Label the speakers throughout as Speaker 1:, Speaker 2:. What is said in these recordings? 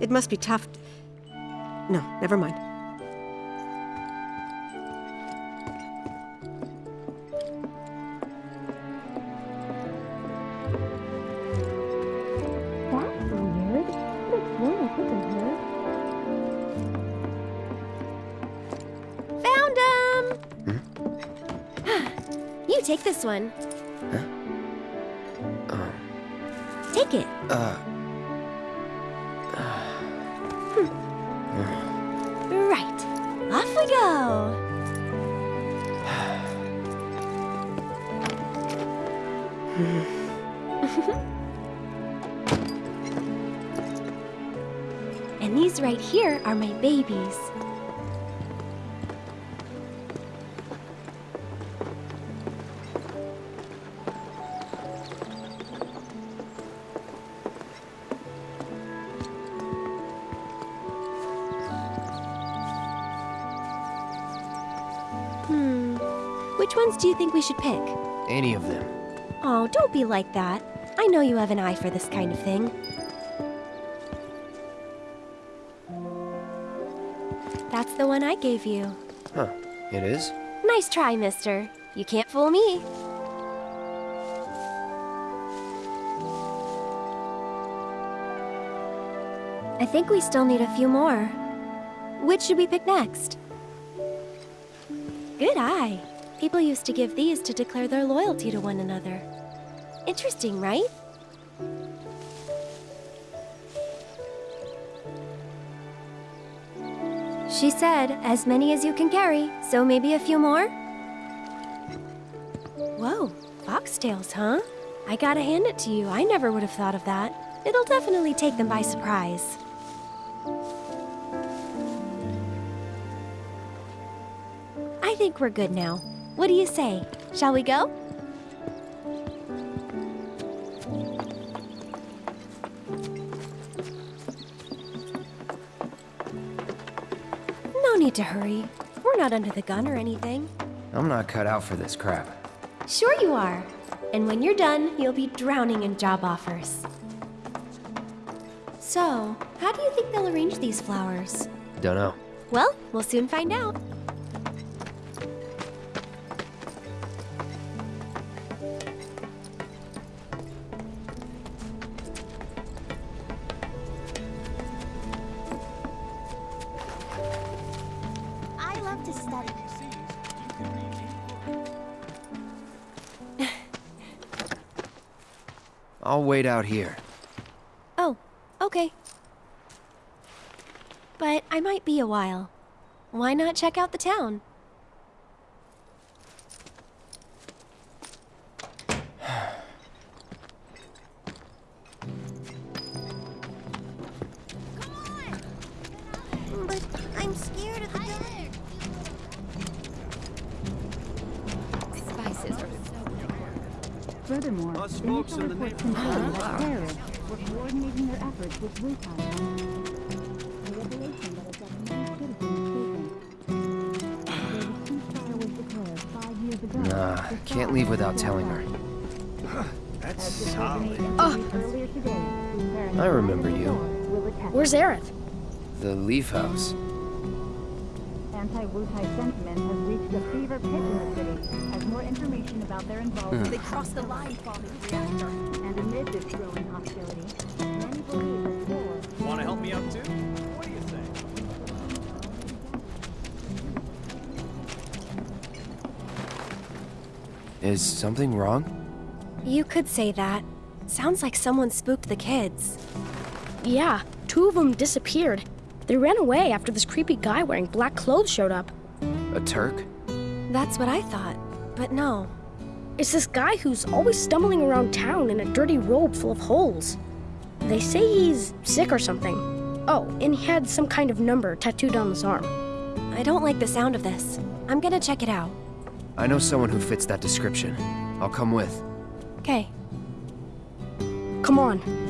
Speaker 1: It must be tough. No, never mind.
Speaker 2: That's weird. Could have sworn I here.
Speaker 3: Found him! you take this one.
Speaker 4: Oh.
Speaker 3: Take it.
Speaker 4: Uh.
Speaker 3: Go. and these right here are my babies. Ones do you think we should pick?
Speaker 4: Any of them.
Speaker 3: Oh, don't be like that. I know you have an eye for this kind of thing. That's the one I gave you.
Speaker 4: Huh. It is?
Speaker 3: Nice try, mister. You can't fool me. I think we still need a few more. Which should we pick next? Good eye. People used to give these to declare their loyalty to one another. Interesting, right? She said, as many as you can carry, so maybe a few more? Whoa, foxtails, huh? I gotta hand it to you. I never would have thought of that. It'll definitely take them by surprise. I think we're good now. What do you say? Shall we go? No need to hurry. We're not under the gun or anything.
Speaker 4: I'm not cut out for this crap.
Speaker 3: Sure you are. And when you're done, you'll be drowning in job offers. So, how do you think they'll arrange these flowers?
Speaker 4: Dunno.
Speaker 3: Well, we'll soon find out.
Speaker 4: I'll wait out here.
Speaker 3: Oh, okay. But I might be a while. Why not check out the town?
Speaker 4: Nah, can't leave without telling her.
Speaker 5: That's
Speaker 6: As the
Speaker 5: solid.
Speaker 6: president interviewed earlier today,
Speaker 4: I remember you.
Speaker 6: Thor will attest.
Speaker 7: Where's Aerith?
Speaker 4: The Leaf House.
Speaker 6: Anti-Wutai sentiment has reached a fever pitch in the city as more information about their involvement hmm.
Speaker 8: They crossed the line bombing the reactor.
Speaker 6: And amid this growing hostility, many believe that war
Speaker 5: Want to help me out too? What do you think?
Speaker 4: Is something wrong?
Speaker 3: You could say that. Sounds like someone spooked the kids.
Speaker 7: Yeah, two of them disappeared. They ran away after this creepy guy wearing black clothes showed up.
Speaker 4: A Turk?
Speaker 3: That's what I thought. But no.
Speaker 7: It's this guy who's always stumbling around town in a dirty robe full of holes. They say he's sick or something. Oh, and he had some kind of number tattooed on his arm.
Speaker 3: I don't like the sound of this. I'm gonna check it out.
Speaker 4: I know someone who fits that description. I'll come with.
Speaker 3: Okay.
Speaker 7: Come on.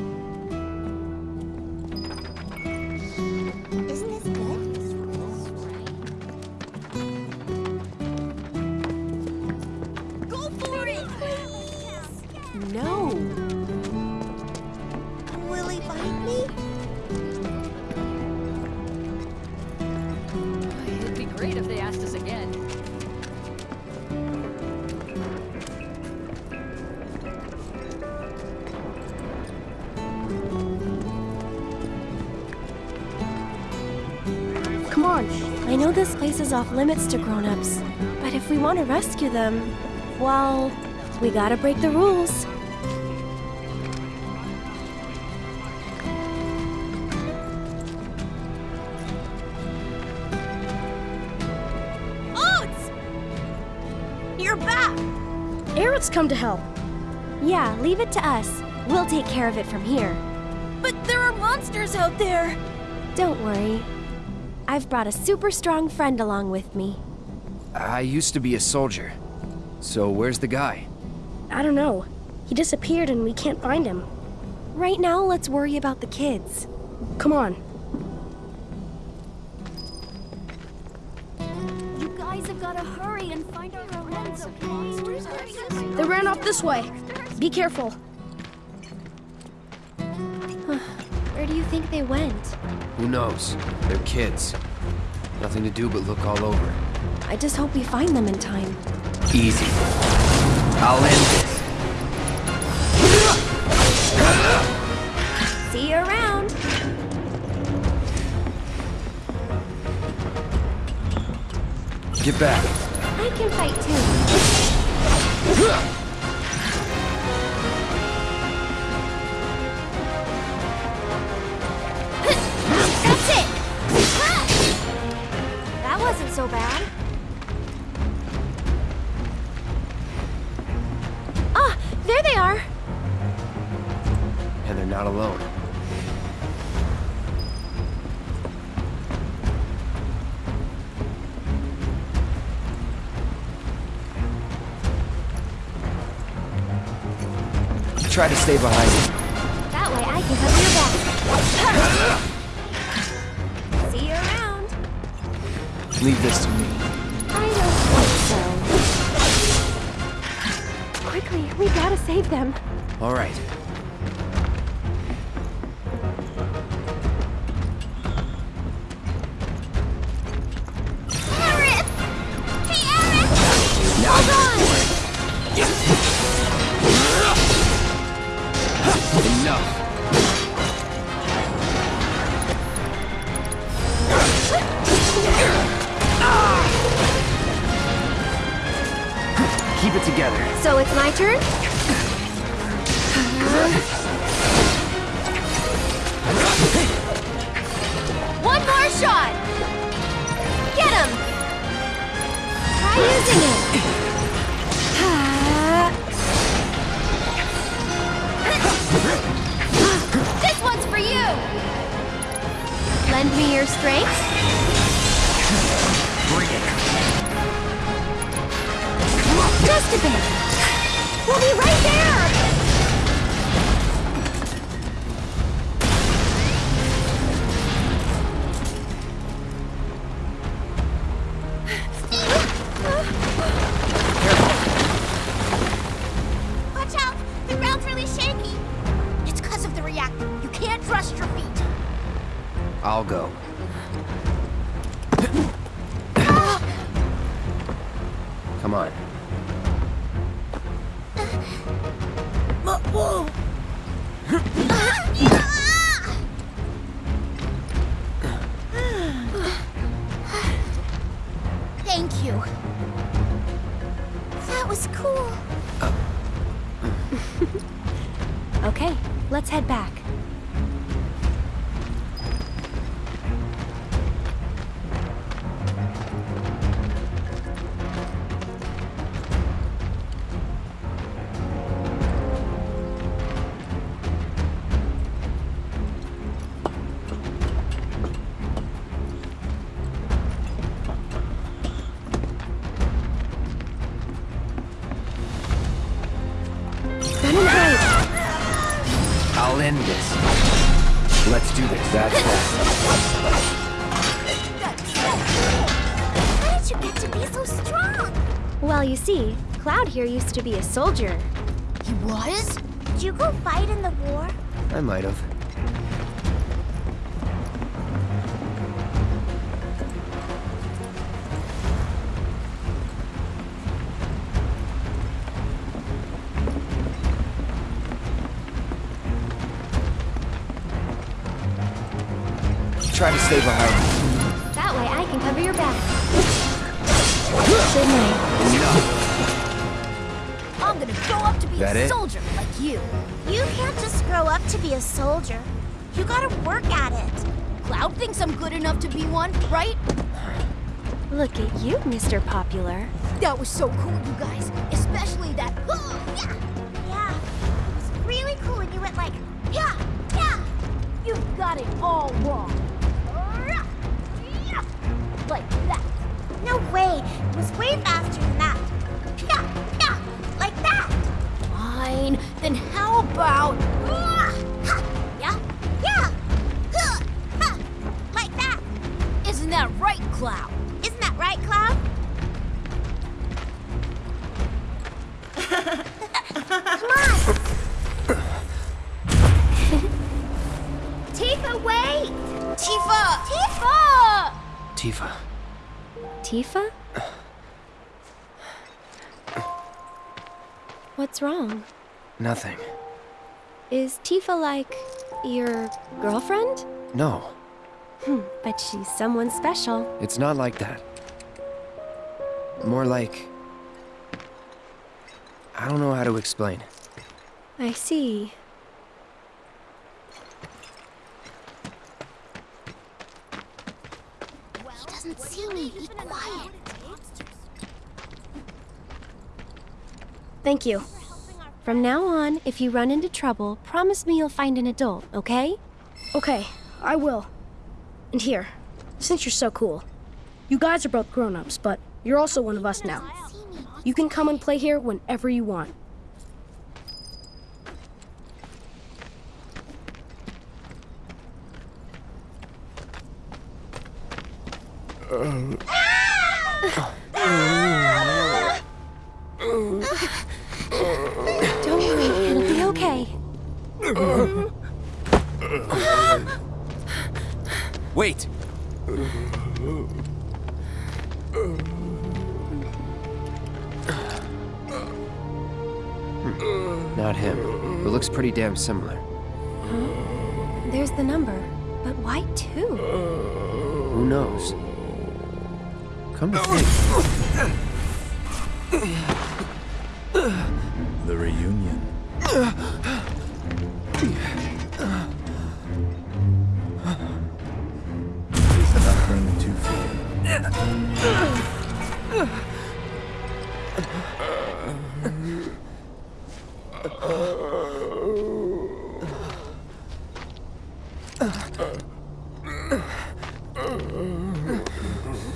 Speaker 7: Bunch.
Speaker 3: I know this place is off limits to grown-ups, but if we want to rescue them, well, we gotta break the rules.
Speaker 8: Oats! You're back!
Speaker 7: Aerith's come to help.
Speaker 3: Yeah, leave it to us. We'll take care of it from here.
Speaker 8: But there are monsters out there!
Speaker 3: Don't worry. I've brought a super strong friend along with me.
Speaker 4: I used to be a soldier. So where's the guy?
Speaker 7: I don't know. He disappeared and we can't find him.
Speaker 3: Right now, let's worry about the kids.
Speaker 7: Come on.
Speaker 8: You guys have got to hurry and find our friends, okay?
Speaker 7: They ran off this way. Be careful.
Speaker 3: Where do you think they went?
Speaker 4: Who knows? They're kids. Nothing to do but look all over.
Speaker 3: I just hope we find them in time.
Speaker 4: Easy. I'll end this.
Speaker 3: See you around.
Speaker 4: Get back.
Speaker 3: I can fight too. So bad. Ah, there they are.
Speaker 4: And they're not alone. Try to stay behind me.
Speaker 3: That way I can cover your back.
Speaker 4: Leave this to me.
Speaker 3: I don't think so. Quickly, we gotta save them.
Speaker 4: All right.
Speaker 8: One more shot! Get him!
Speaker 3: Try using it.
Speaker 8: This one's for you!
Speaker 3: Lend me your strength.
Speaker 4: Bring it.
Speaker 3: Just a bit. We'll be right there.
Speaker 4: Come I'll end this. Let's do this. That's
Speaker 2: How did you get to be so strong?
Speaker 3: Well, you see, Cloud here used to be a soldier.
Speaker 2: He was? Did you go fight in the war?
Speaker 4: I might have. Try to stay behind.
Speaker 3: That way I can Cover your back. Good night.
Speaker 2: I'm gonna grow up to be
Speaker 4: That
Speaker 2: a
Speaker 4: it?
Speaker 2: soldier like you.
Speaker 9: You can't just grow up to be a soldier. You gotta work at it.
Speaker 2: Cloud thinks I'm good enough to be one, right?
Speaker 3: Look at you, Mr. Popular.
Speaker 2: That was so cool, you guys. Especially that. yeah.
Speaker 9: Yeah. It was really cool when you went like, yeah, yeah.
Speaker 2: You've got it all wrong. Like that.
Speaker 9: No way. It was way faster than that. Yeah, yeah. Like that.
Speaker 2: Fine. Then how about.
Speaker 9: Yeah, yeah. Like that.
Speaker 2: Isn't that right, Cloud?
Speaker 9: Isn't that right, Cloud? Come on. Tifa, wait!
Speaker 2: Tifa!
Speaker 9: Tifa!
Speaker 4: Tifa.
Speaker 3: Tifa? What's wrong?
Speaker 4: Nothing.
Speaker 3: Is Tifa like your girlfriend?
Speaker 4: No,
Speaker 3: Hmm, but she's someone special.
Speaker 4: it's not like that. More like. I don't know how to explain.
Speaker 3: I see.
Speaker 9: He doesn't see me. Be quiet.
Speaker 3: Thank you. From now on, if you run into trouble, promise me you'll find an adult, okay?
Speaker 7: Okay, I will. And here, since you're so cool, you guys are both grown ups, but you're also one of us now. You can come and play here whenever you want.
Speaker 3: Don't
Speaker 4: Wait! Hmm, Not him. But looks pretty damn similar.
Speaker 3: There's the number. But why two?
Speaker 4: Who knows? Come to think.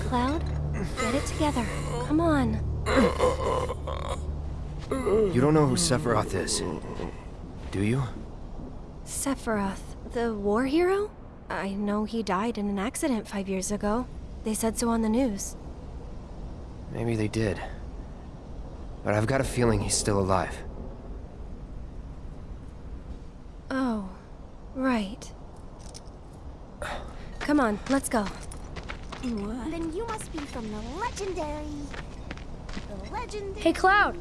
Speaker 3: Cloud, get it together. Come on.
Speaker 4: You don't know who Sephiroth is, do you?
Speaker 3: Sephiroth, the war hero? I know he died in an accident five years ago. They said so on the news.
Speaker 4: Maybe they did. But I've got a feeling he's still alive.
Speaker 3: Oh, right. Come on, let's go.
Speaker 9: Then you must be from the legendary. The legendary.
Speaker 7: Hey, Cloud!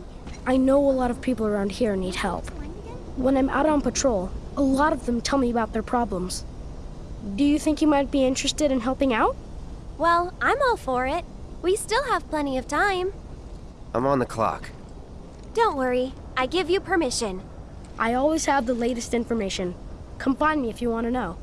Speaker 7: I know a lot of people around here need help. When I'm out on patrol, a lot of them tell me about their problems. Do you think you might be interested in helping out?
Speaker 3: Well, I'm all for it. We still have plenty of time.
Speaker 4: I'm on the clock.
Speaker 3: Don't worry, I give you permission.
Speaker 7: I always have the latest information. Come find me if you want to know.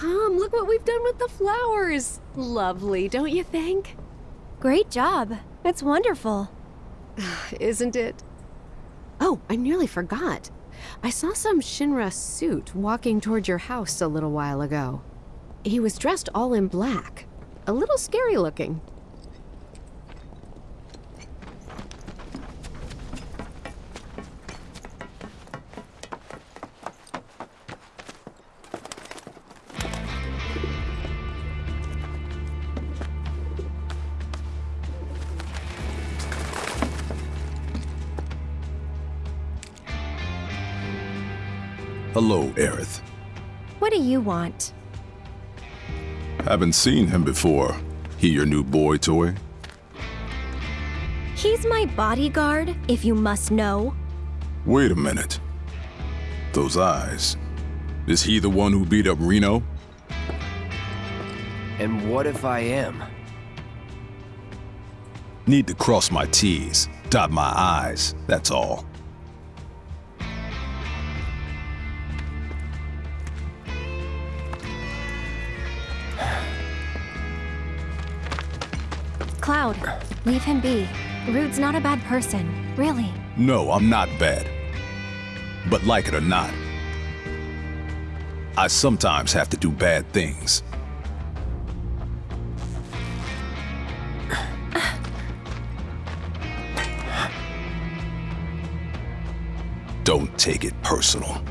Speaker 1: Come, look what we've done with the flowers. Lovely, don't you think?
Speaker 3: Great job. It's wonderful.
Speaker 1: Isn't it? Oh, I nearly forgot. I saw some Shinra suit walking toward your house a little while ago. He was dressed all in black. A little scary looking.
Speaker 3: You want?
Speaker 10: Haven't seen him before. He your new boy toy?
Speaker 3: He's my bodyguard, if you must know.
Speaker 10: Wait a minute. Those eyes. Is he the one who beat up Reno?
Speaker 4: And what if I am?
Speaker 10: Need to cross my T's, dot my I's, that's all.
Speaker 3: Cloud, leave him be. Rude's not a bad person, really.
Speaker 10: No, I'm not bad. But like it or not, I sometimes have to do bad things. Don't take it personal.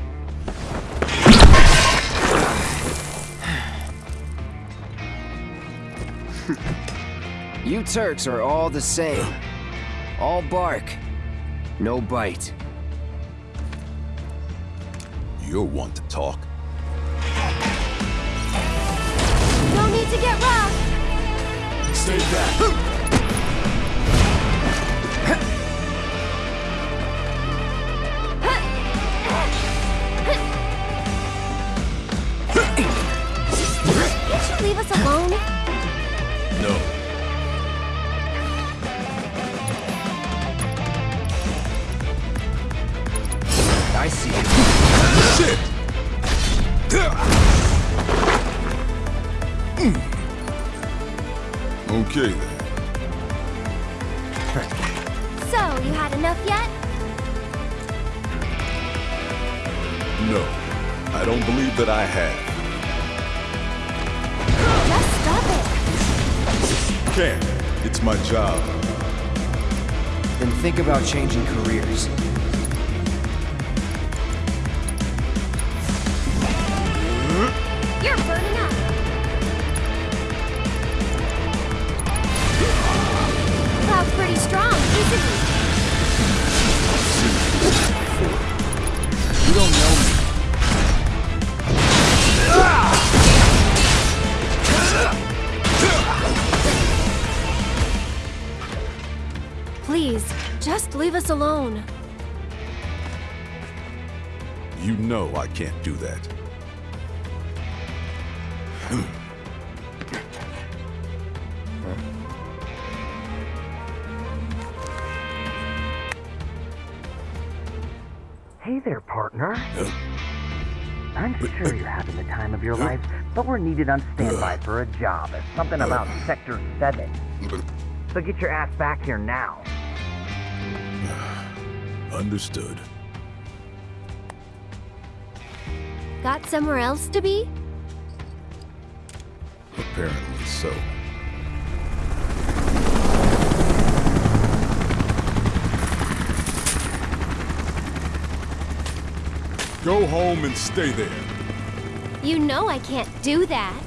Speaker 4: You Turks are all the same. All bark, no bite.
Speaker 10: You're one to talk.
Speaker 3: No need to get rough!
Speaker 10: Stay back.
Speaker 3: Can't you leave us alone?
Speaker 10: No.
Speaker 4: I
Speaker 10: don't believe that I have.
Speaker 3: Just stop it!
Speaker 10: Can't. It's my job.
Speaker 4: Then think about changing careers.
Speaker 3: You're burning up! Cloud's pretty strong, isn't he? Please, just leave us alone.
Speaker 10: You know I can't do that.
Speaker 11: Hey there, partner. I'm sure you're having the time of your life, but we're needed on standby for a job. It's something about uh. Sector 7. So get your ass back here now.
Speaker 10: Understood.
Speaker 3: Got somewhere else to be?
Speaker 10: Apparently so. Go home and stay there.
Speaker 3: You know I can't do that.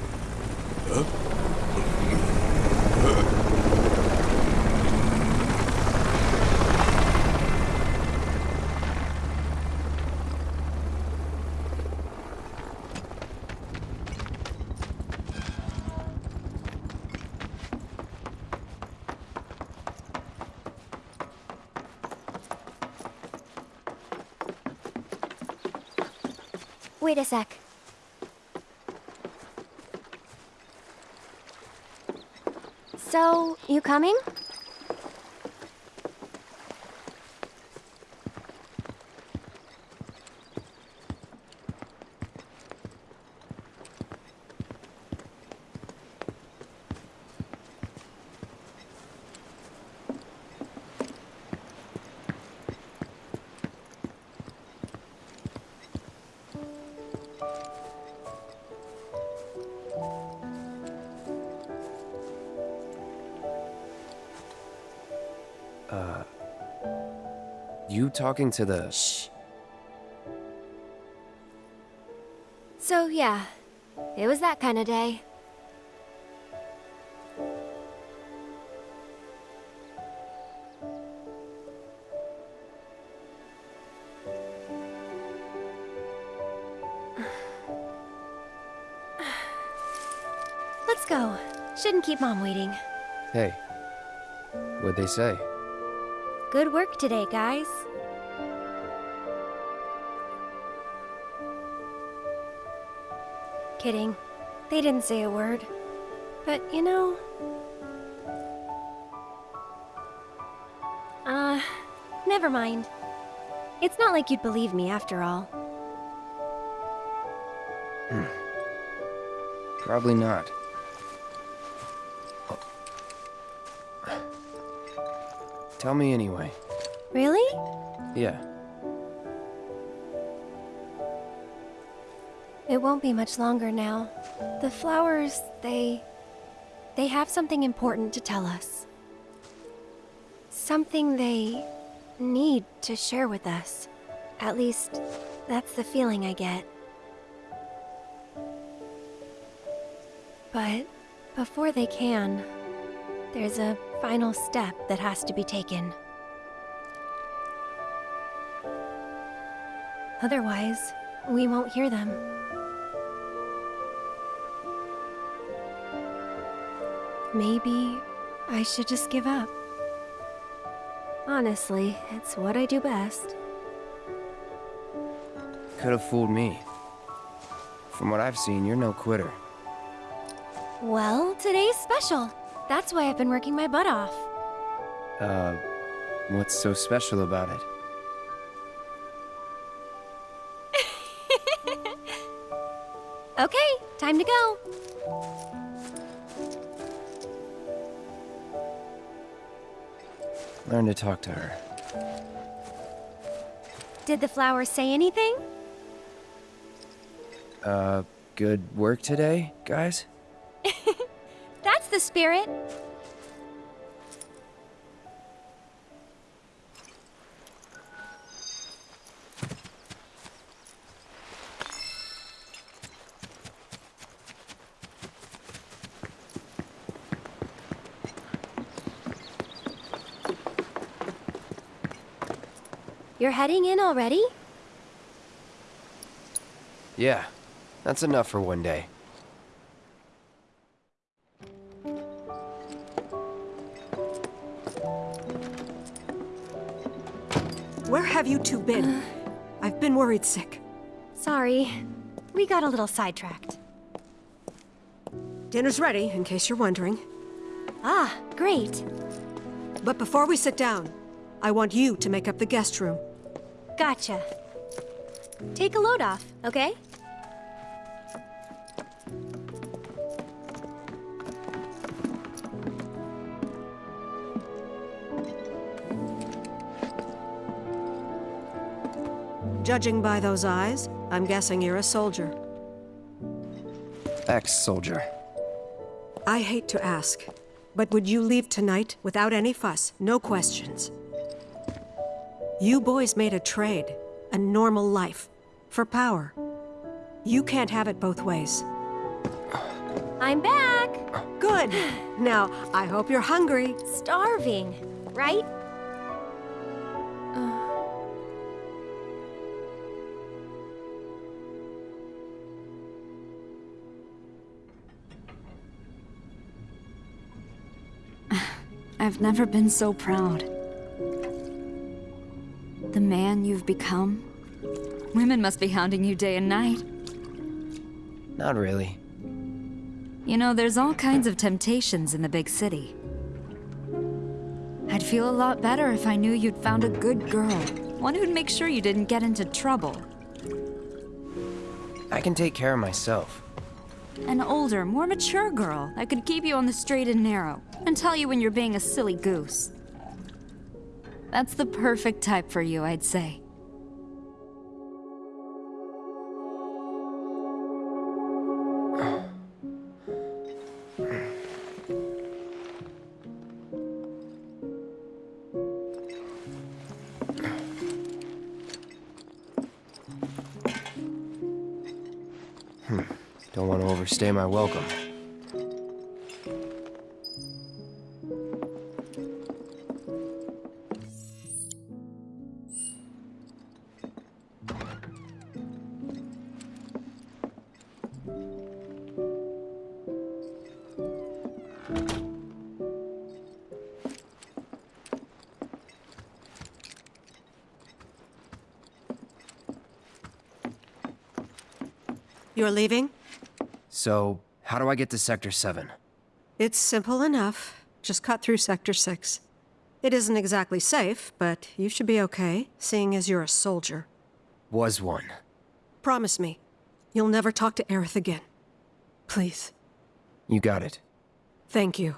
Speaker 3: Wait a sec. So, you coming?
Speaker 4: Uh, you talking to the...
Speaker 3: Shh. So yeah, it was that kind of day. Let's go. Shouldn't keep Mom waiting.
Speaker 4: Hey, what'd they say?
Speaker 3: Good work today, guys. Kidding. They didn't say a word. But, you know... Uh, never mind. It's not like you'd believe me after all.
Speaker 4: Probably not. Tell me anyway.
Speaker 3: Really?
Speaker 4: Yeah.
Speaker 3: It won't be much longer now. The flowers, they... They have something important to tell us. Something they need to share with us. At least, that's the feeling I get. But before they can, there's a final step that has to be taken. Otherwise, we won't hear them. Maybe I should just give up. Honestly, it's what I do best.
Speaker 4: Could have fooled me. From what I've seen, you're no quitter.
Speaker 3: Well, today's special. That's why I've been working my butt off.
Speaker 4: Uh, what's so special about it?
Speaker 3: Okay, time to go.
Speaker 4: Learn to talk to her.
Speaker 3: Did the flowers say anything?
Speaker 4: Uh, good work today, guys?
Speaker 3: Spirit. You're heading in already?
Speaker 4: Yeah, that's enough for one day.
Speaker 12: Have you two been? I've been worried sick.
Speaker 3: Sorry. We got a little sidetracked.
Speaker 12: Dinner's ready, in case you're wondering.
Speaker 3: Ah, great.
Speaker 12: But before we sit down, I want you to make up the guest room.
Speaker 3: Gotcha. Take a load off, okay?
Speaker 12: Judging by those eyes, I'm guessing you're a soldier.
Speaker 4: Ex-soldier.
Speaker 12: I hate to ask, but would you leave tonight without any fuss, no questions? You boys made a trade, a normal life, for power. You can't have it both ways.
Speaker 3: I'm back!
Speaker 12: Good! Now, I hope you're hungry.
Speaker 3: Starving, right?
Speaker 13: I've never been so proud. The man you've become. Women must be hounding you day and night.
Speaker 4: Not really.
Speaker 13: You know, there's all kinds of temptations in the big city. I'd feel a lot better if I knew you'd found a good girl. One who'd make sure you didn't get into trouble.
Speaker 4: I can take care of myself.
Speaker 13: An older, more mature girl that could keep you on the straight and narrow and tell you when you're being a silly goose. That's the perfect type for you, I'd say.
Speaker 4: Overstay my welcome.
Speaker 12: You're leaving?
Speaker 4: So, how do I get to Sector 7?
Speaker 12: It's simple enough. Just cut through Sector 6. It isn't exactly safe, but you should be okay, seeing as you're a soldier.
Speaker 4: Was one.
Speaker 12: Promise me, you'll never talk to Aerith again. Please.
Speaker 4: You got it.
Speaker 12: Thank you.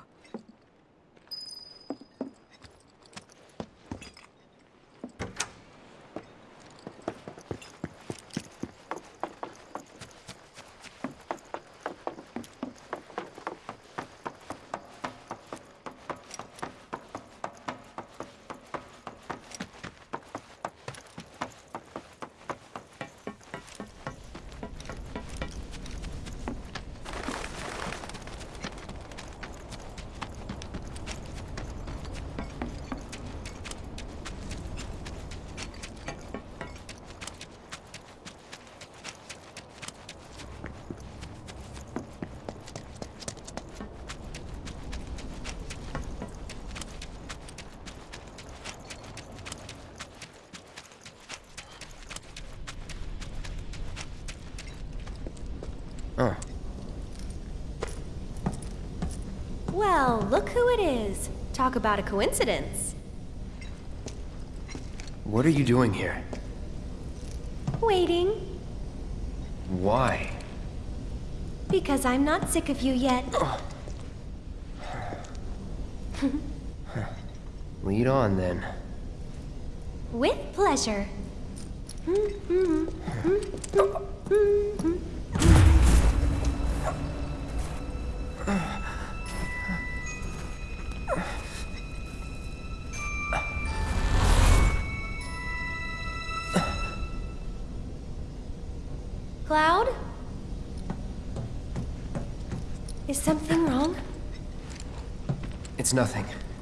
Speaker 4: Oh.
Speaker 3: Well, look who it is. Talk about a coincidence.
Speaker 4: What are you doing here?
Speaker 3: Waiting,
Speaker 4: Why?
Speaker 3: because I'm not sick of you yet.
Speaker 4: Lead on then.
Speaker 3: With pleasure. Hmm, hmm,
Speaker 4: hmm, nothing.